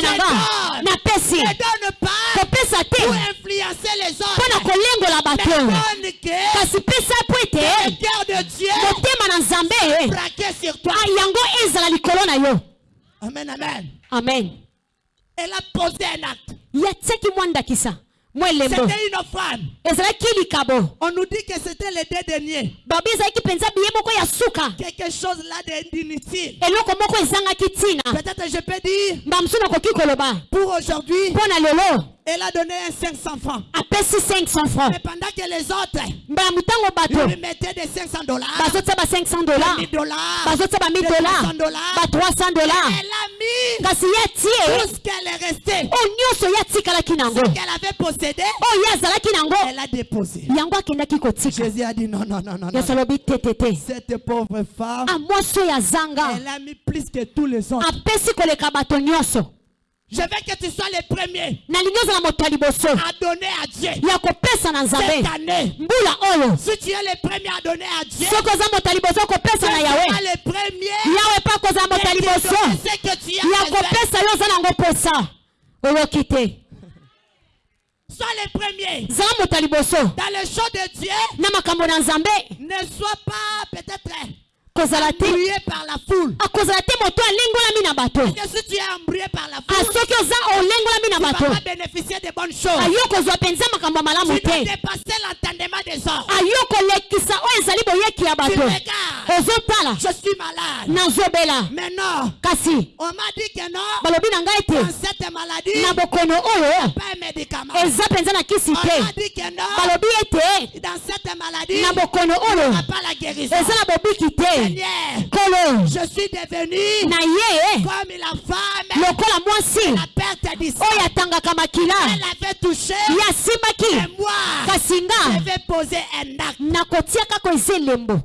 nga donne. ne donne pas pour influencer les autres. kolengola Mais bato donne que kasi pesa po le ete cœur de Dieu. Motema na nzambe braqué sur toi. yango ezala likolo na yo. Amen, amen. amen. Elle a posé un acte. yatiaki mwa ndakisa. Mwa elembo. C'était une offrande. ezalaki likabo. On nous dit que c'était les deux derniers. babi ezalaki mpenza biye moko ya suka. Quelque chose là de- d'inutile. eloko moko ezangaki ntina. Peut-être je peux dire, mbala mosusu nakoki koloba. pour aujourd'hui, mpo na lelo elle a donné un 500 francs. apesi 500 francs. Mais pendant que les autres, mbala motango bato. lui mettaient des 500 dollars, bazotia ba 500 dollars. 1000 dollars, bazotia ba 1000 des dollars. 300 dollars. ba 300 dollars. Elle a mis kasi ye tout atie ce qu'elle est restée, oyo nyonso ye atikalaki nango. Qu'elle avait possédé, oyo ye azalaki nango. elle a déposé. yango akendaki kotika. Jésus a dit non, non, non, non. yesu alobi te te te. Cette pauvre femme, a mwasi oyo azanga elle a mis plus que tous les autres. apesi koleka bato nyonso Je veux que tu sois le premier à donner à Dieu. cette année. Si tu es le premier à donner à Dieu, tu seras le premier donner ce que tu as besoin. Sois le premier. Dans le show de Dieu, ne sois pas peut-être akozala te. Akozala ah, te moto alengolami na bato. Ah, soki oza olengolami na bato. ayo ah, kozwa mpenza makambo malamu te. ayo kolekisa oyo ezali boyeki ya bato. Ozotala. Nazobela. Kasi. Balobi na ngai te. Na bokono oyo eza mpenza na kisi te. balobi ete. Na bokono oyo eza na bobiki te. Kolo je suis devenu na ye comme la femme, lokola mwasi. la oyo atangaka makila. Elle avait touché, ye moi, kasi je nga vais poser un acte. nakotia kaka eza elembo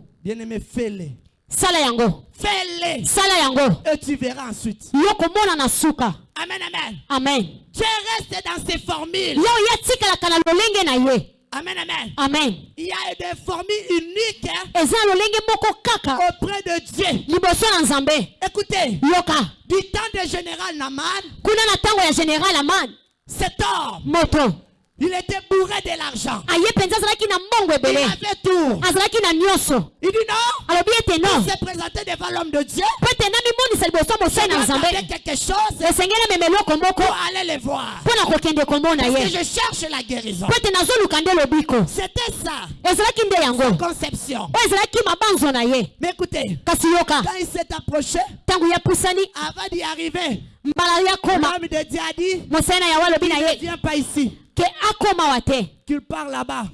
sala yango. Fais-le. sala yango. Et tu verras ensuite. yo komona na suka. Amen, amen. amen. Tu restes dans ces formules. yo ye atikalaka na lolenge na ye Amen, amen. amen. Il y a des formules uniques hein, auprès de Dieu. Écoutez, yoka. Du temps de général Naman, kuna na ntango ya général aman cet homme, moto il était bourré de l'argent. Il avait tout. nyonso Il dit non, il s'est présenté devant l'homme de Dieu. Il attendait quelque chose. Pour aller le voir. Parce que je cherche la guérison. C'était ça, yango. Conception. Mais écoutez, quand il s'est approché, avant d'y arriver, l'homme de Dieu a dit, ne viens pas ici, qu'il part là-bas,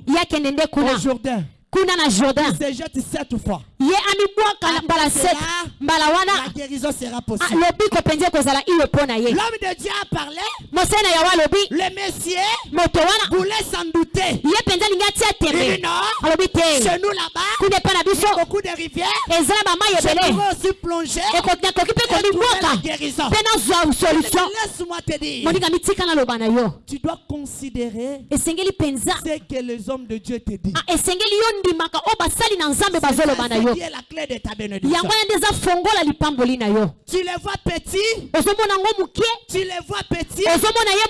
au Jourdain. Kuna na jordan. Il se jette sept fois. ye amibwaka mbala La guérison sera ah, possible. lobiko mpenza ekozala iyo mpo na ye. L'homme de Dieu a parlé, na alobi le Messie moto wana. voulait s'en douter. ye mpenza alingi atia Il dit tembe non, alobi te. Chez nous là-bas, kuna epai na biso. beaucoup de rivières. eza na bamai ebele. nakoki mpe mpe nazwa solution. Naloba na yo. Tu dois considérer esengeli mpenza ce que les hommes de Dieu te disent. Esengeli yo ndimaka oyo basali na nzambe bazoloba na yo. Yango wana nde eza fongola lipamboli na yo. Ozomona ozomona ye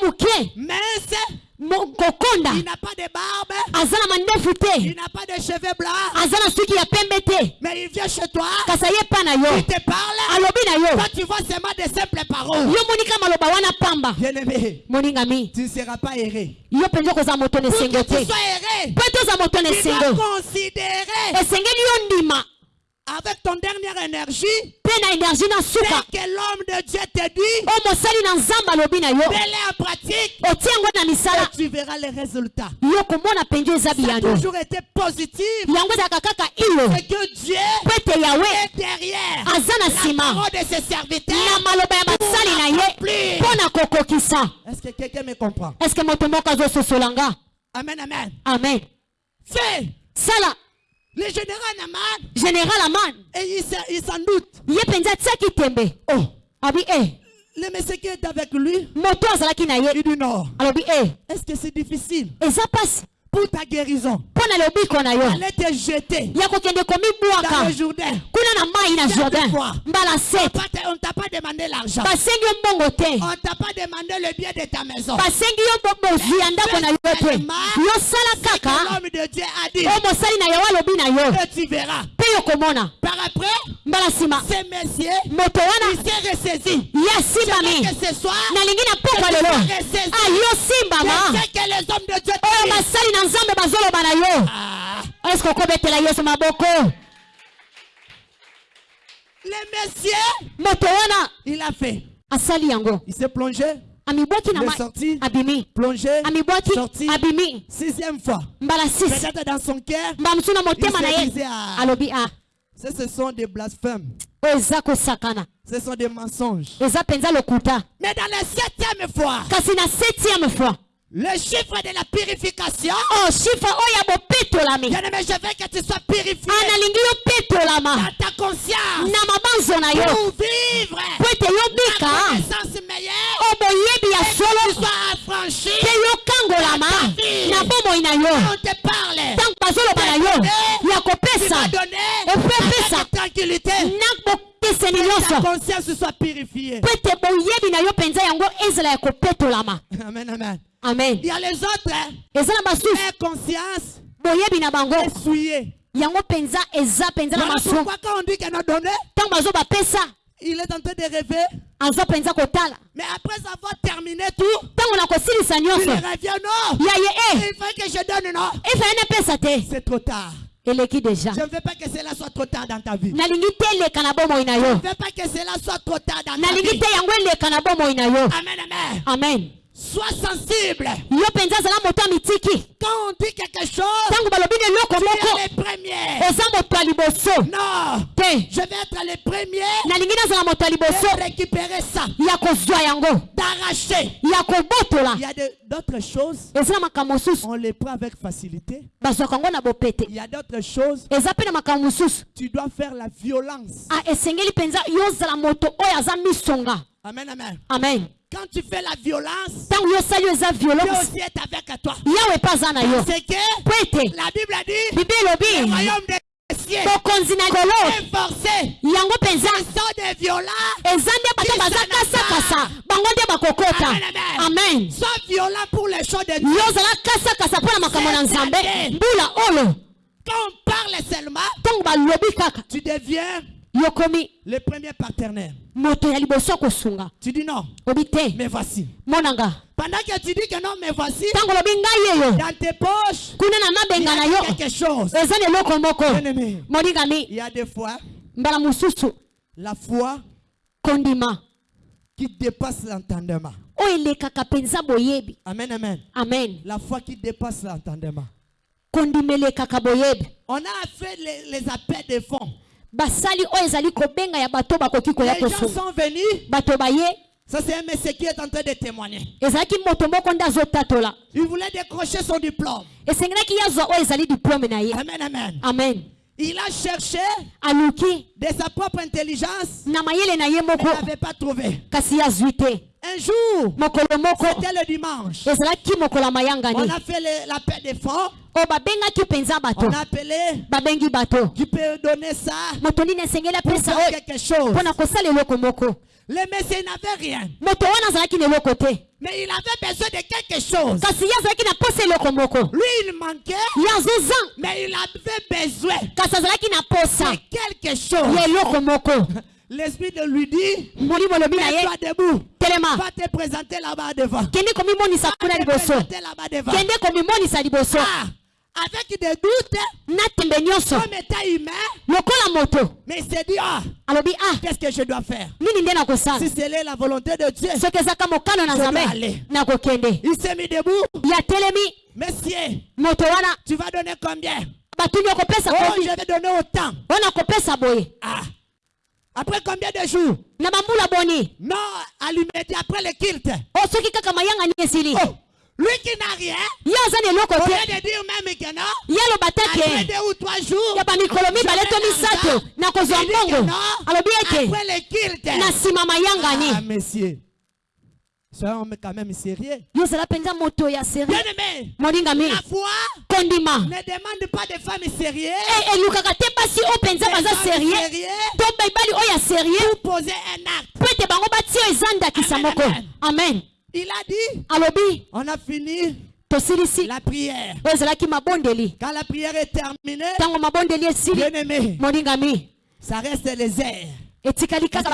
kokonda il n'a pas de barbe, aza na mandefu te. Il n'a pas de cheveux blancs, aza na suki ya pembe te. Mais il vient chez toi, kasi aye epa na yo. Il te parle, alobi na yo. Toi tu vois seulement des simples paroles. yo monika maloba wana pamba. Moningami tu ne seras pas erré. yo mpenza okozala moto na esengo tu te. sois erré, mpo ete oza moto na esengo esengeli yo ndima avec ton dernière énergie mpe na que l'homme de Dieu te dit, oyo mosali na nzambe alobi na yo. mets-le en pratique otia yango na misala et tu verras les résultats. yo komona eza biyano toujours été positif. yango ezalaka kaka iyo C'est que Dieu mpo ete yawe est derrière aza na la nsima parole de ses serviteurs. na maloba ya basali na ye mpo na kokokisa Est-ce que quelqu'un me comprend? eske moto moko azososola nga Amen, amen. amen. Fais. Sala le général Naman général aman et il s'en- il s'en doute. ye mpenza atiaki tembe Oh, abi e le monsieur qui est avec lui, moto azalaki na ye. Alobi e Est-ce que c'est difficile? Eza mpasi pour ta guérison. Allez te jeter. Dans le Jourdain. fois. On ne t'a pas demandé l'argent. On t'a pas demandé le bien de ta maison. basengi yo bo- bozwi ya ndako na yo te yo sala Que kaka. l'homme de Dieu a dit? oyo mosali na yawe alobi na yo. Et tu verras. mpe yo komona. Par après, mbala nsima moto wana. il s'est ressaisi. ye asimbami nalingi pokwa lelo. oyo basali na nzambe bazoloba na yo. Ah, eske okobetela yesu maboko? Les messieurs, moto wana. il a fait. asali yango. Il s'est plongé, amibwaki na il est mai sorti, abimi. Plongé, amibwaki sorti. abimi. Sixième fois. mbala 6 Peut-être dans son cœur, mbala mosusu na motema Il na se ye. disait, alobi a. Ce sont des blasphèmes. oyo eza kosakana. Ce sont des mensonges. eza mpenza lokuta. Mais dans la septième fois, kasi na septième fois le chiffre de la purification, o shifre oyo ya bopetolami bien aimé, je veux que tu sois purifié. Analingi yo petolama dans ta conscience. Na mabanzo na yo. Pour vivre. Po ete yo la bika. connaissance meilleure. O boyebi ya et que tu solo sois affranchi. mpe yo kangolama na bomoi na yo. On te parle. ntango bazoloba na yo ya kopesa tranquillité. na bopeseni Ta nyonso po ete boyebi na yo mpenza yango ezala ya kopetolama Amen, amen. amen. Il y a les autres, eza na basusu boyebi na bango yango mpenza eza mpenza na masumu pourquoi quand on dit qu'elle a donné, ntango bazobapesa il est en train de rêver. kotala Mais après avoir terminé tout, ntango na kosilisa il nyonso revient. Non, ya ye e il faut que je donne. Non, efaya napesa te c'est trop tard. eleki deja Je ne veux pas que cela soit trop tard dans ta vie. Je ne veux pas que cela soit trop tard dans ta vie. Amen, amen. amen Sois sensible. Quand on dit quelque chose, tu es les premiers. Non, je vais être les premiers de récupérer ça, d'arracher. Il y a d'autres choses, on les prend avec facilité. Il y a d'autres choses, tu dois faire la violence. Ah, Amen, amen. amen Quand tu fais la violence, Dieu aussi est avec toi. C'est que la Bible a dit, bibi le royaume des cieux est forcé. mpenza Sont des violents. Amen, Sois violent pour les choses de Dieu. Quand on parle seulement, tu deviens yokomi le premier partenaire. moto ya liboso kosunga. Tu dis non, obi te. Mais voici. monanga. Pendant que tu dis que non, mais voici, ntango olobi ngai dans tes poches, kuna na il y mabenga na a yo. quelque chose. eza na eloko moko. Molingami. Il y a des fois, mbala mosusu. la foi kondima. qui dépasse l'entendement. oyo elekaka mpenza boyebi. Amen, amen. amen. La foi qui dépasse l'entendement. kondima elekaka boyebi. On a fait les, les appels de fonds. Basali oyo ezali kobenga ya bato bakoki koya Les gens kosunga sont venus. bato baye Ça, c'est un monsieur qui est en train de témoigner. Il voulait décrocher son diplôme. Amen, amen. amen Il a cherché aluki de sa propre intelligence, mais n'avait pas trouvé. Un jour, c'était le dimanche. On a fait le- l'appel des fonds. oyo babengaki mpenza bato On a appelé. babengi bato Tu peux donner ça moto nini esengeli pour apesa faire oyo quelque chose. mpo na kosala eloko moko Le monsieur n'avait rien. Mais il avait besoin de quelque chose. Lui, il manquait, mais il avait besoin de quelque chose. L'esprit de lui dit, mets-toi debout. Va te présenter là-bas devant. Va te présenter là-bas devant. Ah, avec des doutes, comme état humain, mais il s'est dit, ah, ah. qu'est-ce que je dois faire? Si c'est la volonté de Dieu, Je dois aller. il s'est mis debout. Monsieur, tu vas donner combien? Oh, je vais donner autant. boye. Ah. Après combien de jours? Non, à l'immédiat, après le kilt. Oh, Lui qui n'a rien, ye aza na eloko te ye aloba te ke mikolo mibale to misato nakozwa mbongo alobi ete na nsima mayangani ah, Soyons quand même sérieux. Bien-aimé, la foi Kondima. ne demande pas des femmes sérieuses. Eh, eh, et, et, sérieux. sérieux. Pour poser un acte. Amen. Amen. Il a dit, alobi. on a fini tosilisi la prière. oyo ezalaki mabondeli. Quand la prière est terminée, ntango mabondeli esili bien aimé, molingami ça reste les airs. etikali kaka.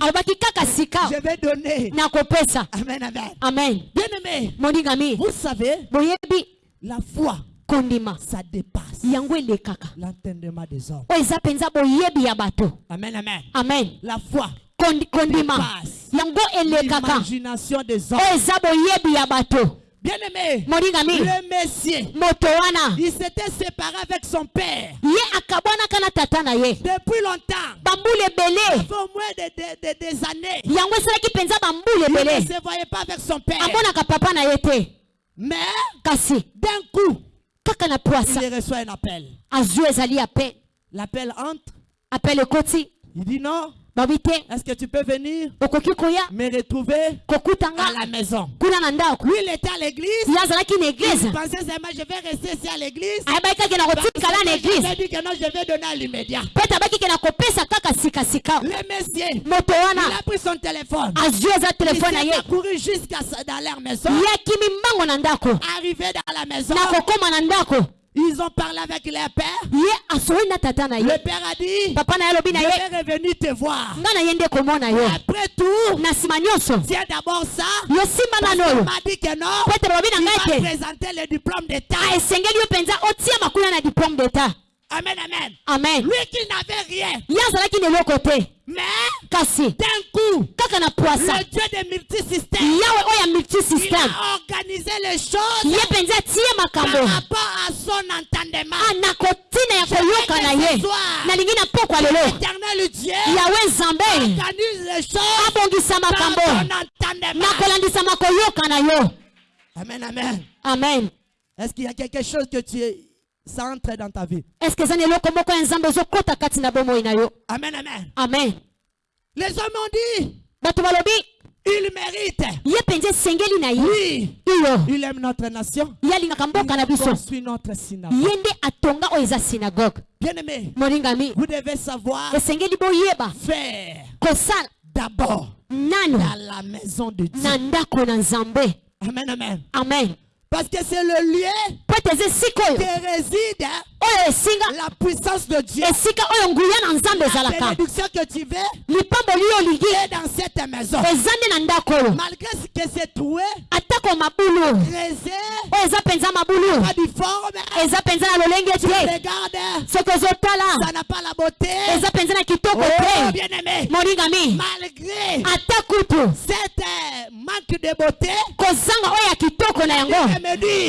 alobaki kaka sika. je vais donner. nakopesa Amen, amen. amen. Bien aimé, molingami vous savez, boyebi. la foi, kondima. ça dépasse yango elekaka l'entendement des hommes. oyo eza mpenza boyebi ya bato. Amen, amen. amen. La foi kondima yango elekaka l'imagination des hommes. oyo eza boyebi ya bato. Bien aimé, molingami le Messie, moto wana. Il s'était séparé avec son père. Depuis longtemps. bambula ebele. Ça fait au moins des, des- des- des années. Il ne se voyait pas avec son père. papa na ye te. Mais kasi. d'un coup, kaka na pwasa il reçoit un appel. azwi ezali apel L'appel entre. apel ekoti. Il dit non, est-ce que tu peux venir me retrouver à la maison? Lui, il était à l'église. Il pensait seulement, je vais rester ici à l'église. kotikala na Je eglize dit que non, je vais donner à l'immédiat. Le monsieur, il a pris son téléphone. eza Il s'est couru jusqu'à dans leur maison. Arrivé dans la maison, Ils ont parlé avec leur père. Le père a dit, papa je vais revenir te voir. Après tout, c'est d'abord ça. Parce qu'il m'a dit que non. Il va te présenter le diplôme d'état. Amen, amen. amen. Lui qui n'avait rien. ye azalaki na eloko te Mais kasi d'un coup, kaka na poasa le Dieu des multisystèmes, yawe oyo ya il multisystème. a organisé les choses ye mpenza atie par makambo rapport à son entendement. Ah, na kotina ya koyoka na ye nalingi na pokwa lelo L'éternel Dieu yawe nzambe organise les choses abongisa par makambo na entendement. kolandisama koyoka na yo Amen, amen. amen. Est-ce qu'il y a quelque chose que tu es, ça entre dans ta vie? Amen, amen. amen Les hommes ont dit, il mérite. Oui, il aime notre nation. Il construit notre synagogue. Bien-aimé, vous devez savoir faire d'abord dans la maison de Dieu. Amen, amen. amen Parce que c'est le lieu qui réside la puissance de Dieu. nzambe La bénédiction que tu veux est dans cette maison. Malgré ce que c'est mabulu pas difforme, eza mpenza na lolenge te. Regarde, soki ozotala. Ça n'a pas la beauté. Oh, bien aimé. Malgré cette euh, manque de beauté, eloko na yango.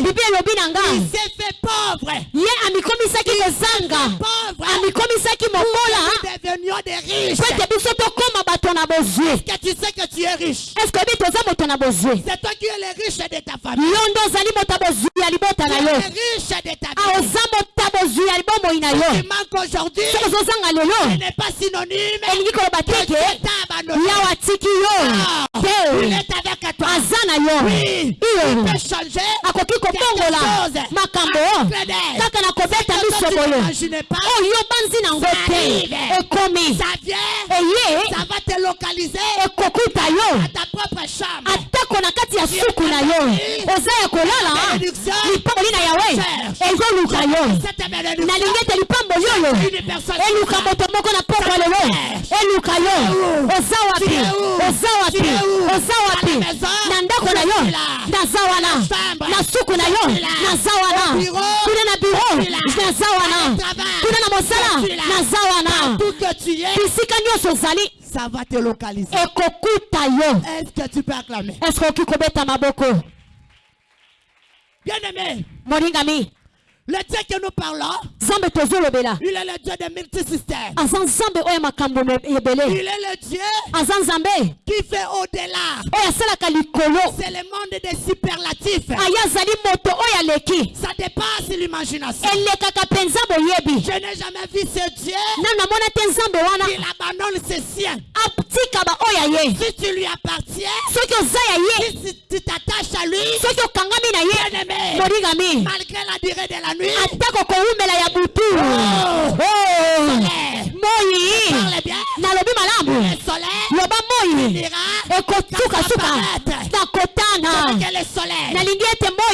Bibi elobi na nga. ye amikomisaki kozanga. amikomisaki mokola. Po ete biso tokóma bato na bozwi eske oyebi toza moto na bozwi yo nde ozali moto ya bozwi ya libota na yo. aoza ah, moto kozwa libomoi na yo. Soki ozozanga lelo elingi koloba teke yawe atiki yo. Te. aza na yo. Iyo. akoki kobongola makambo. Kaka na kobeta miso boye. oyo yobanzi nango te ekomi. Eye. Ekokuta yo. Atako na kati ya suku na yo. oza ya kolala. Lipoli na yawe. ezoluka yo. Cette bénédiction. nalingi ete lipamboli oyo Une personne. eluka moto moko na pokwa lelo eluka yo. Oza wapi? Oza wapi? Oza wapi? na ndako na yo. Naza wana na suku na yo. Naza wana kuna na biro naza wana kuna na mosala. Naza wana bisika nyonso ozali. Ça va te localiser. ekokuta yo. Est-ce que tu peux acclamer? eske oki kobeta maboko? Bien aimé, molingami le Dieu que nous parlons, il est le Dieu des multisystèmes. Il est le Dieu qui fait au-delà. C'est le monde des superlatifs. Ça dépasse l'imagination. Je n'ai jamais vu ce Dieu. Qui abandonne ses siens. Si tu lui appartiens, si tu t'attaches à lui, bien aimé, malgré la durée de la nuit, Oh. Oh. moi. Parle bien, nalobi malamu. Le soleil loba moi. Que le soleil nalingi ete moi.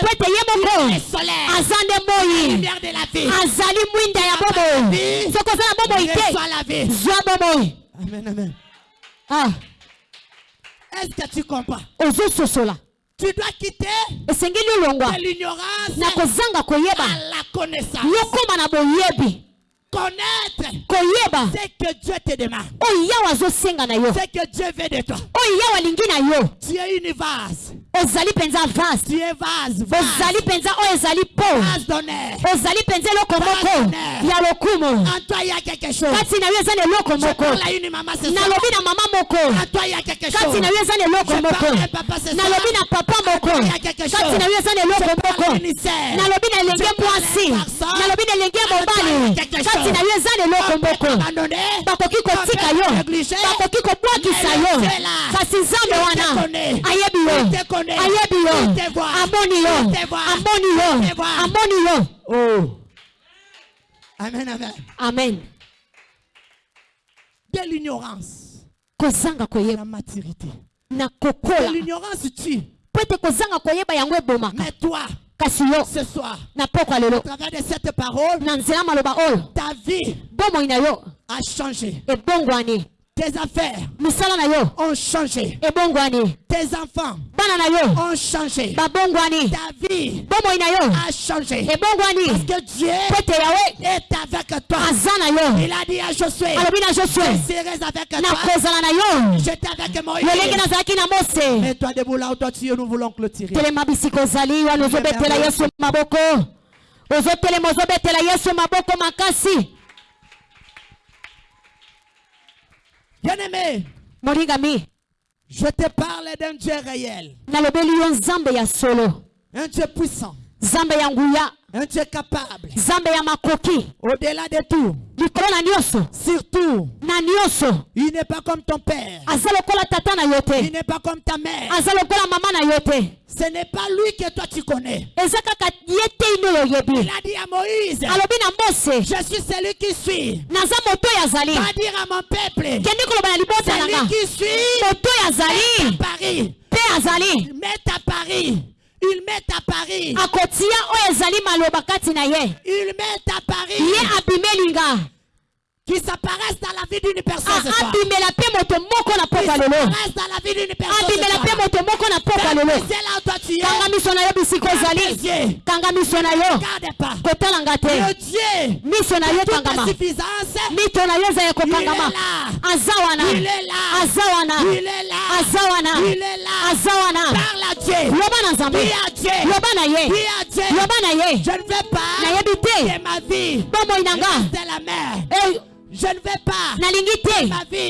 Po ete ye moko le soleil, aza nde moi. Lumière de la vie, azali mwinda ya bomoi soki oza na bomoi te zwa bomoi Amen, amen. Ah, Est-ce que tu comprends? dois quitter esengeli olongwa. na kozanga koyeba. yokóma na boyebi Connaître koyeba. ce que Dieu te demande, oyo yawe azosenga na yo. Ce que Dieu veut de toi. oyo yawe alingi na yo. Tu es une vase. ozali mpenza vase. Tu es vase, ozali mpenza oyo ezali po. Ozali mpenza eloko moko. ya lokumu. Kati na yo eza na eloko moko. nalobi na mama moko. Kati na yo eza na eloko moko. nalobi na papa moko. kati na yo eza na eloko moko. nalobi na elenge mwasi. nalobi na elenge mobali kati na yo eza leloko moko. bakoki kotika yo. bakoki kobwakisa yo. kasi nzambe wana ayebi yo. Ayebi yo. Amoni yo. Amoni yo. Amoni yo. Oh. amen amen. Amen. De l'ignorance. Kozanga koyeba. Maturité. Na kokola. L'ignorance tue po ete kozanga koyeba yango ebomaka. Mais toi kasi yo na pokwa lelo. Na nzela maloba oyo. bomoi na yo ebongwani. Tes affaires ont changé. Tes enfants ont changé. Ta vie a changé. Parce que Dieu yawe est avec toi. Il a dit à Josué, je serai avec toi. J'étais avec Moïse. Mais toi debout là où toi tu es, nous voulons clôturer. ozotelema ozobetela yesu maboko makasi Bien-aimé, molingami je te parle d'un Dieu réel, un Dieu puissant, nzambe ya nguya. Un Dieu capable, nzambe ya makoki. Au-delà de tout. likolo na nyonso. Surtout, na nyonso. Il n'est pas comme ton père, aza lokola tata na yo il te n'est pas comme ta mère. aza lokola mama na yo te. Ce n'est pas lui que toi tu connais. eza kaka ye te ino oyo Il oyebi a dit à Moïse, alobi na mose. je suis celui qui suis. naza moto oyo azali Va dire à mon peuple, kendi koloba na libota celui nanga. qui suis moto oyo azali Paris. mpe azali. Il met à Paris. Il met à Paris. akotia oyo ezali maloba kati na ye Il met à Paris. ye abimelinga Qui s'apparaissent dans la vie d'une personne. ce soir. abimela mpe moto moko na Qui pokwa lelo s'apparaissent dans la vie d'une personne. ce abimela mpe soir. moto moko na pokwa lelo C'est là où toi tu es. kanga miso na yo bisika yeux. kanga miso na yo Regarde pas. kotalanga Le te Dieu. miso na yo de toute kangama suffisance. mito na yo eza ya kokangama Il est là. aza wana Il est azawana azawana azawana loba na nzambe. Loba na ye. Loba na ye. Nayebi te. bomoi na nga. Je ne veux pas. Nalingi te.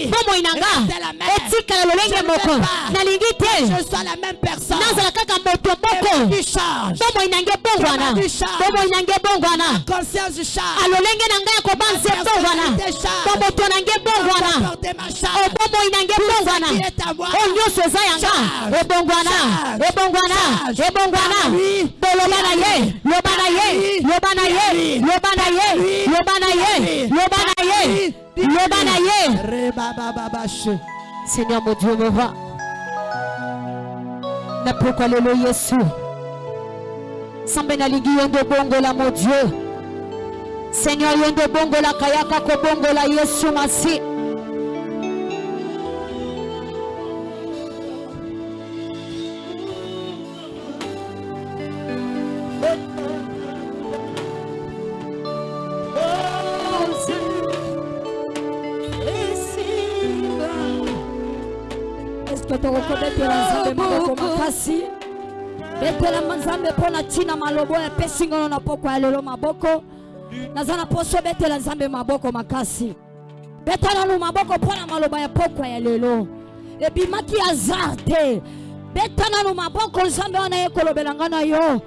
Bomoi na nga reste la mer. etikala lolenge Je ne moko? nalingi te. Je sois la même personne. nazala kaka moto moko. Bomoi nange bongwana. Kama bisha. bomoi nange bongwana. Conscience change. alolenge na ngai ya kobanza ebongwana bomoto obomoi moi. oyo nyonso eza yanga. Ebongwana ebongwana ebongwana boloba na ye. Oui. loba na ye. Oui. loba na ye. Oui. loba na ye. Oui. loba na ye. Oui. loba na ye loba na ye seigneur mon dieu me va na pokwa lelo yesu nzambe nalingi yo nde bongola mo dieu. Seigneur yo nde obongolaka yaka kobongola yesu masi eske tokokobetela nzambe maboko makasi. Betela nzambe mpo na ntina maloba oyo apesi ngono na pokwa ya lelo maboko. Naza na poso betela nzambe maboko makasi. Beta nanu maboko mpo na maloba ya pokwa ya lelo. Ebimaki azar te beta nanu maboko nzambe wana ye kolobela ngai na yo.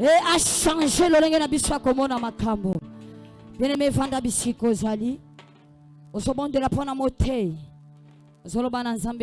E achange lolenge na biso ya komona makambo. Bien-aimé evanda bisika ozali. Ozobondela mpo na motei. Ozoloba na nzambe